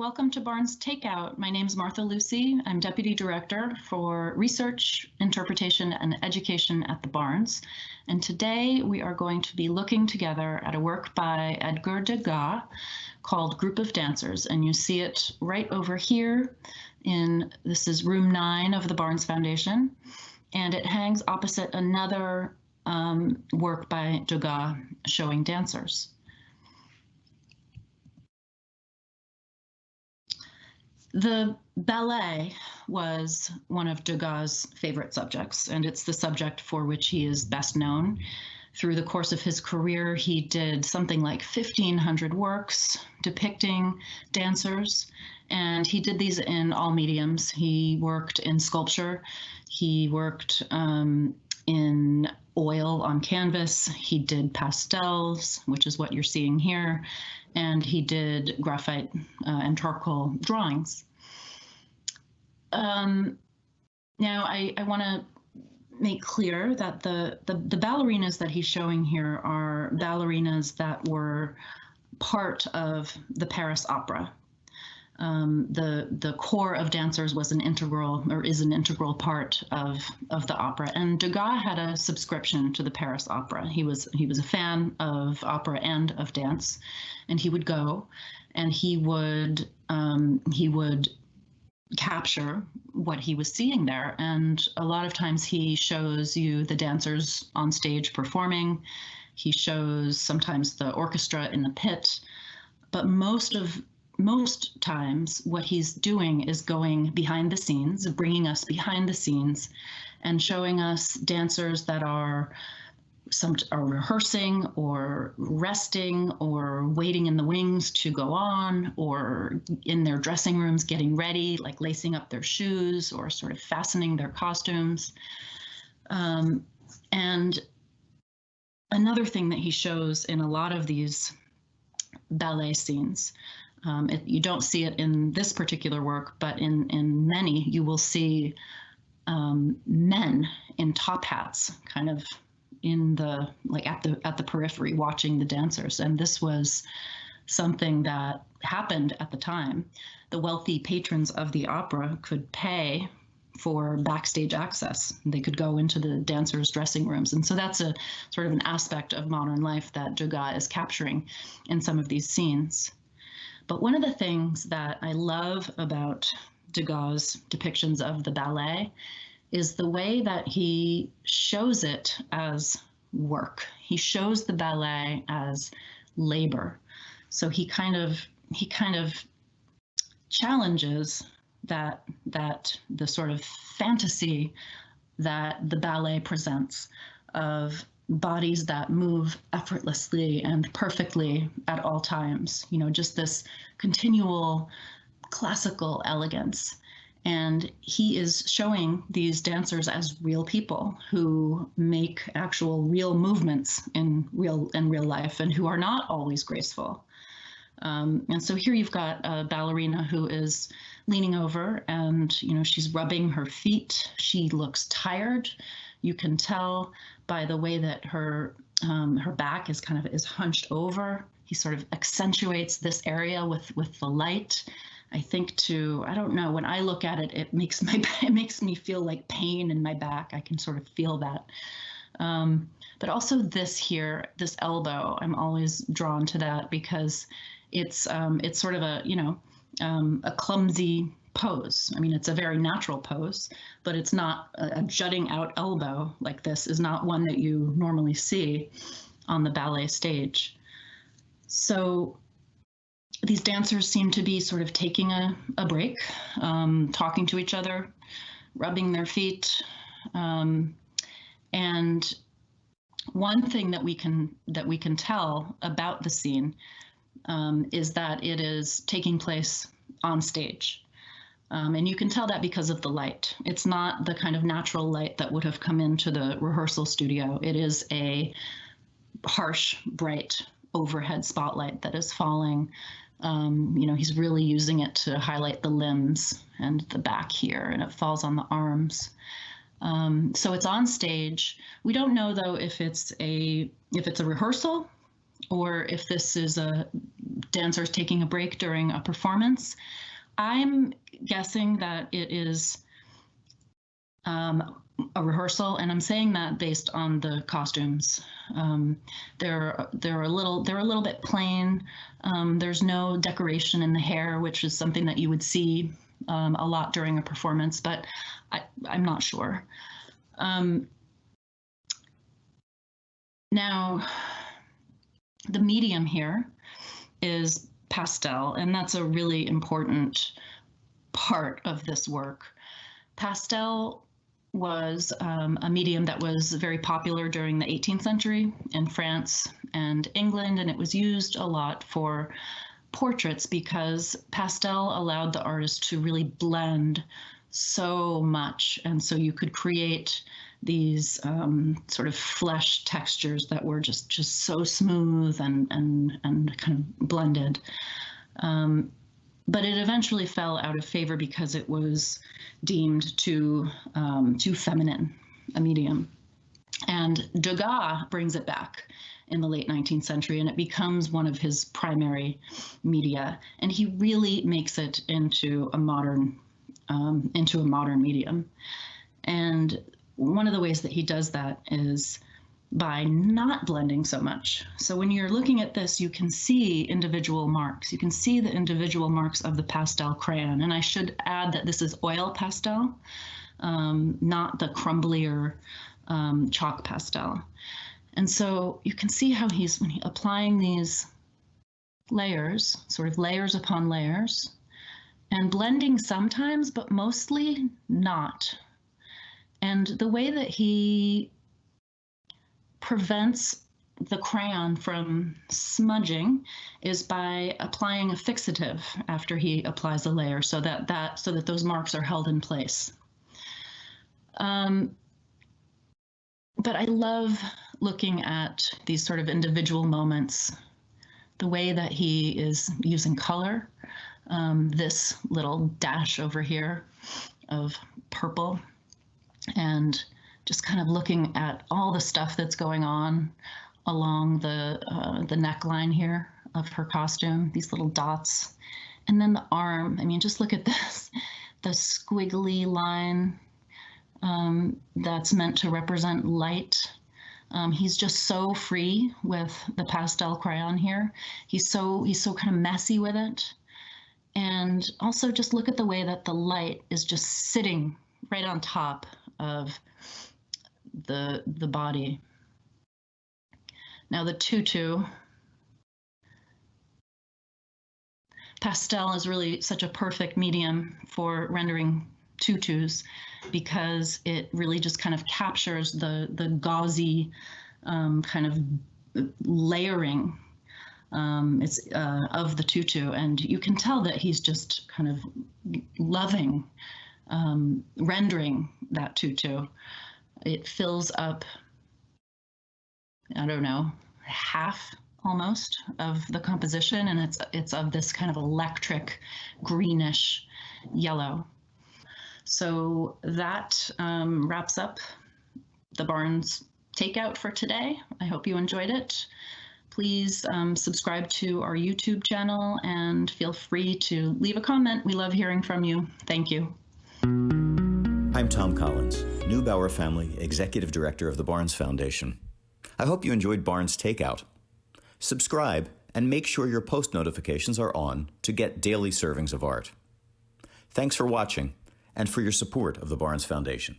welcome to Barnes Takeout. My name is Martha Lucy. I'm Deputy Director for Research, Interpretation, and Education at the Barnes. And today we are going to be looking together at a work by Edgar Degas called Group of Dancers. And you see it right over here in, this is room nine of the Barnes Foundation. And it hangs opposite another um, work by Degas showing dancers. The ballet was one of Degas' favorite subjects, and it's the subject for which he is best known. Through the course of his career, he did something like 1,500 works depicting dancers, and he did these in all mediums. He worked in sculpture, he worked um, in oil on canvas, he did pastels, which is what you're seeing here, and he did graphite uh, and charcoal drawings. Um, now, I, I want to make clear that the, the, the ballerinas that he's showing here are ballerinas that were part of the Paris Opera. Um, the the corps of dancers was an integral or is an integral part of of the opera. And Degas had a subscription to the Paris Opera. He was he was a fan of opera and of dance, and he would go, and he would um, he would capture what he was seeing there. And a lot of times he shows you the dancers on stage performing. He shows sometimes the orchestra in the pit, but most of most times what he's doing is going behind the scenes, bringing us behind the scenes and showing us dancers that are some are rehearsing or resting or waiting in the wings to go on or in their dressing rooms getting ready, like lacing up their shoes or sort of fastening their costumes. Um, and another thing that he shows in a lot of these ballet scenes um, it, you don't see it in this particular work, but in, in many, you will see um, men in top hats, kind of in the like at the at the periphery, watching the dancers. And this was something that happened at the time. The wealthy patrons of the opera could pay for backstage access. They could go into the dancers' dressing rooms. And so that's a sort of an aspect of modern life that Degas is capturing in some of these scenes. But one of the things that I love about Degas' depictions of the ballet is the way that he shows it as work. He shows the ballet as labor. So he kind of he kind of challenges that that the sort of fantasy that the ballet presents of bodies that move effortlessly and perfectly at all times. You know, just this continual classical elegance. And he is showing these dancers as real people who make actual real movements in real in real life and who are not always graceful. Um, and so here you've got a ballerina who is leaning over and you know she's rubbing her feet. She looks tired. You can tell by the way that her um, her back is kind of is hunched over. He sort of accentuates this area with with the light. I think to I don't know when I look at it, it makes my it makes me feel like pain in my back. I can sort of feel that. Um, but also this here, this elbow, I'm always drawn to that because it's um, it's sort of a you know um, a clumsy pose. I mean, it's a very natural pose, but it's not a, a, jutting out elbow like this is not one that you normally see on the ballet stage. So these dancers seem to be sort of taking a, a break, um, talking to each other, rubbing their feet. Um, and one thing that we can that we can tell about the scene um, is that it is taking place on stage. Um, and you can tell that because of the light. It's not the kind of natural light that would have come into the rehearsal studio. It is a harsh, bright overhead spotlight that is falling. Um, you know, he's really using it to highlight the limbs and the back here, and it falls on the arms. Um, so it's on stage. We don't know though if it's a if it's a rehearsal or if this is a dancers taking a break during a performance. I'm guessing that it is um, a rehearsal, and I'm saying that based on the costumes. Um, they're they're a little they're a little bit plain. Um, there's no decoration in the hair, which is something that you would see um, a lot during a performance, but I, I'm not sure. Um, now, the medium here is pastel, and that's a really important part of this work. Pastel was um, a medium that was very popular during the 18th century in France and England, and it was used a lot for portraits because pastel allowed the artist to really blend so much. And so you could create these um, sort of flesh textures that were just just so smooth and and and kind of blended. Um, but it eventually fell out of favor because it was deemed too um, too feminine a medium. And Degas brings it back in the late 19th century and it becomes one of his primary media. And he really makes it into a modern um, into a modern medium. And one of the ways that he does that is by not blending so much. So when you're looking at this, you can see individual marks. You can see the individual marks of the pastel crayon. And I should add that this is oil pastel, um, not the crumblier um, chalk pastel. And so you can see how he's when he, applying these layers, sort of layers upon layers, and blending sometimes, but mostly not. And the way that he prevents the crayon from smudging is by applying a fixative after he applies a layer so that that so that those marks are held in place. Um, but I love looking at these sort of individual moments, the way that he is using color, um, this little dash over here of purple, and just kind of looking at all the stuff that's going on along the uh, the neckline here of her costume, these little dots, and then the arm. I mean, just look at this, the squiggly line um, that's meant to represent light. Um, he's just so free with the pastel crayon here. He's so he's so kind of messy with it. And also just look at the way that the light is just sitting right on top of the, the body. Now the tutu, pastel is really such a perfect medium for rendering tutus because it really just kind of captures the, the gauzy um, kind of layering um, it's uh, of the tutu, and you can tell that he's just kind of loving um, rendering that tutu it fills up, I don't know, half almost of the composition and it's it's of this kind of electric greenish yellow. So that um, wraps up the Barnes takeout for today. I hope you enjoyed it. Please um, subscribe to our YouTube channel and feel free to leave a comment. We love hearing from you. Thank you. I'm Tom Collins, Neubauer Family Executive Director of the Barnes Foundation. I hope you enjoyed Barnes Takeout. Subscribe and make sure your post notifications are on to get daily servings of art. Thanks for watching and for your support of the Barnes Foundation.